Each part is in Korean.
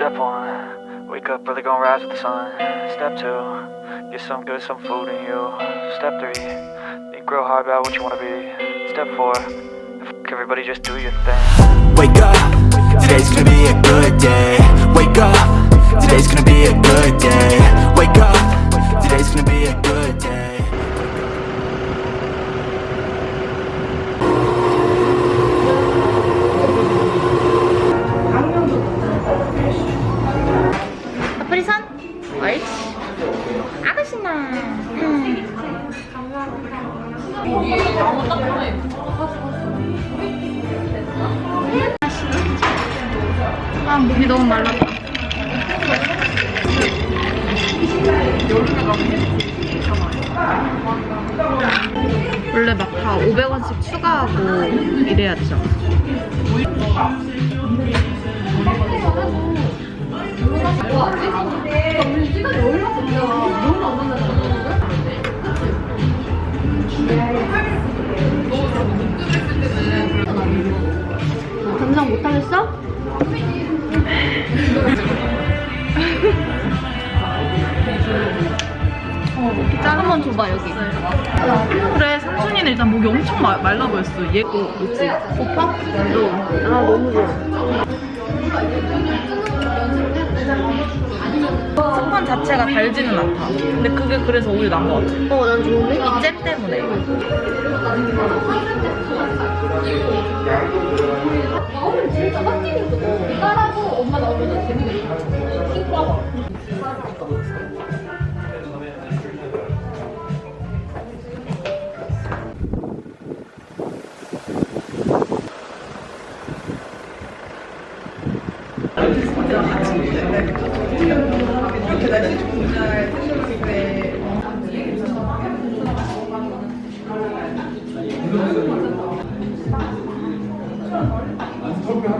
Step one, wake up early, gonna rise with the sun. Step two, get some good, some food in you. Step three, think real hard about what you wanna be. Step four, f- everybody just do your thing. Wake up, today's gonna be a good day Wake up, today's gonna be a good day Wake up, 아 목이 너무 말랐다 원래 막 다 500원씩 추가하고 이래야 되잖아 감상 못하겠어? 어, 목이 짠 한번 줘봐 여기 그래 삼순이는 일단 목이 엄청 마- 말라 보였어 얘 거, 그치? 오빠? 아 너무 좋아 스판 자체가 달지는 않다. 근데 그게 그래서 오히려 나은 것 같아. 어 난 좋은데? 이 잼 때문에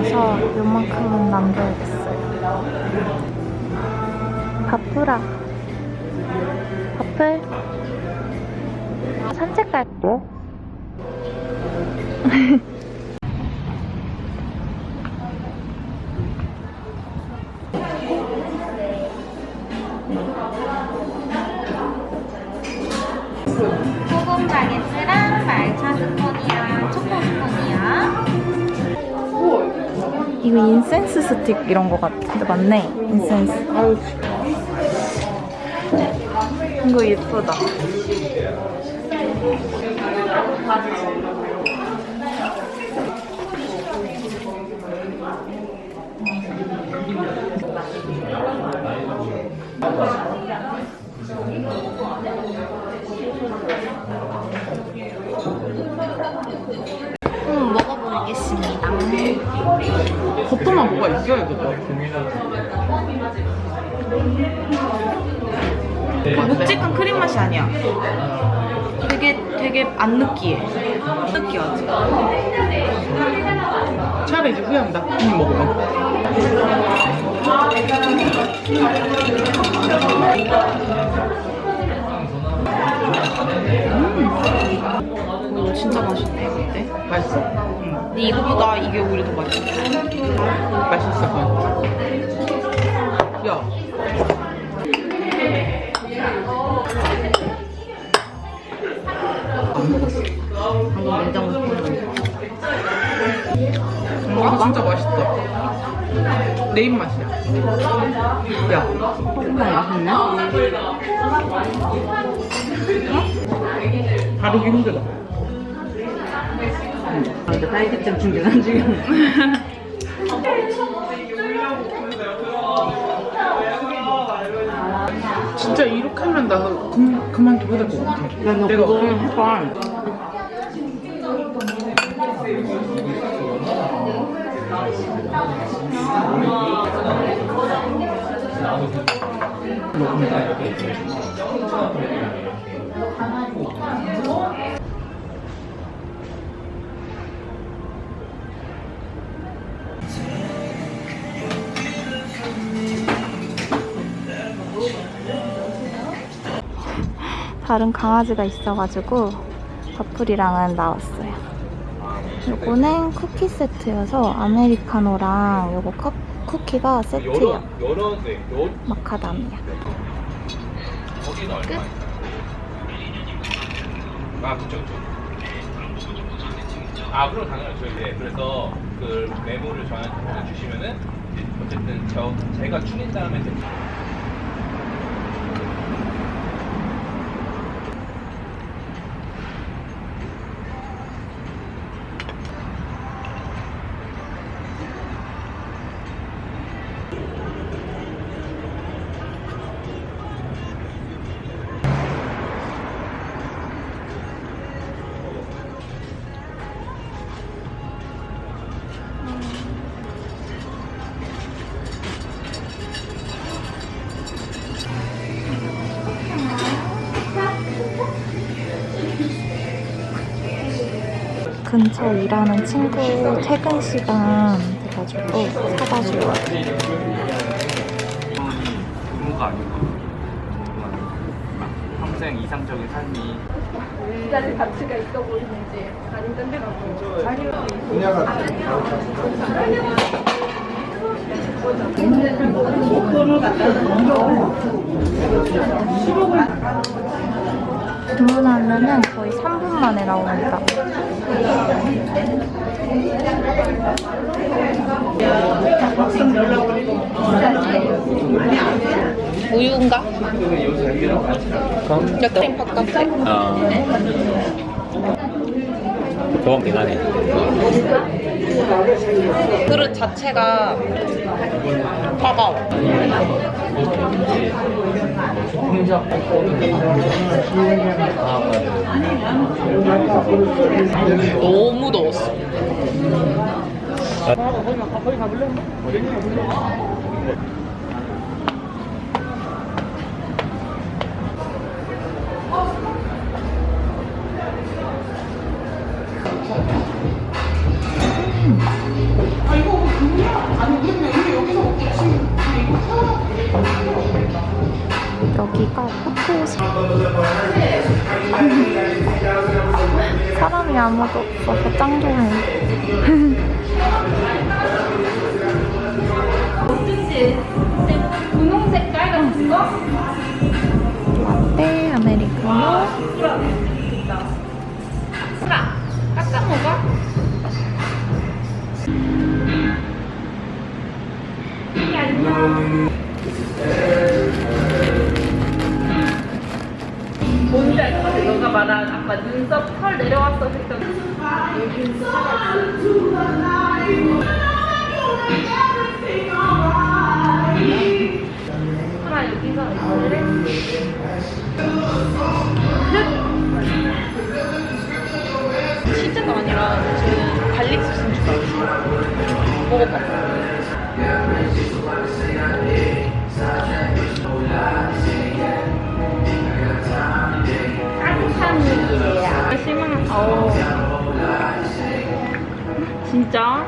배불러서 요만큼은 남겨야겠어요. 바쁘라 바쁠 산책 갈게 이거 인센스 스틱 이런 거 같은데 맞네? 인센스. 이거 예쁘다 그 묵직한 크림 맛이 아니야. 되게 되게 안 느끼해. 느끼하지 차라리 이제 후회한다 음 먹으면 음. 이거 진짜 맛있네 근데. 맛있어? 응 근데 이거보다 이게 오히려 더 맛있어. 맛있어. 야. 방금 냉장고 음, 아 진짜 맛있다. 내 입맛이야. 야. 맛있네. 다루기 힘들어. 아, 근데 딸기잼 충전 중이야. 진짜 이렇게 하면 나 그, 그만둬야 될 것 같아. 야, 너 내가 그거 해봐. 다 른 강아지가 있어가지고 버플이랑은 나왔어요. 요거는 쿠키 세트여서 아메리카노랑 요거 컵, 쿠키가 세트예요. 마카다미아. 끝. 아, 그쵸, 그쵸. 아, 그럼 당연하죠. 이제 그래서 그 메모를 저한테 주시면은 이제 어쨌든 저 제가 추린 다음에 이제 근처 일하는 친구 퇴근 시간 돼가지고 사다 주려고. 의무가 아니고 평생 이상적인 삶이 주문하면은 거의 3분 만에 나옵니다. 우유인가? 약간 바깥에. 도움긴 하네. 그릇 자체가 차가워. 너무 더웠어. 여 아무도 없어서 짱 좋네 분홍 색깔 같은 거? 라떼 아메리카노 깎아 먹어? 뭔지 알것 같아. 너가 아까 눈썹 털 내려왔어 했던 하나 여기서 있을래? 치즈가 아니라 저는 garlic 소스인 줄 알았어. 먹어봐. 깜깜이에요. 심은 어. 진짜?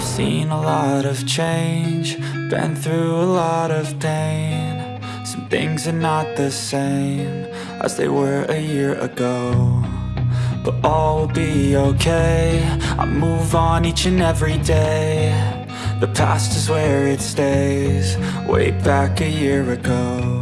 Seen a lot of change, been through a lot of pain. Some things are not the same as they were a year ago. but all will be okay. I move on each and every day. The past is where it stays, way back a year ago.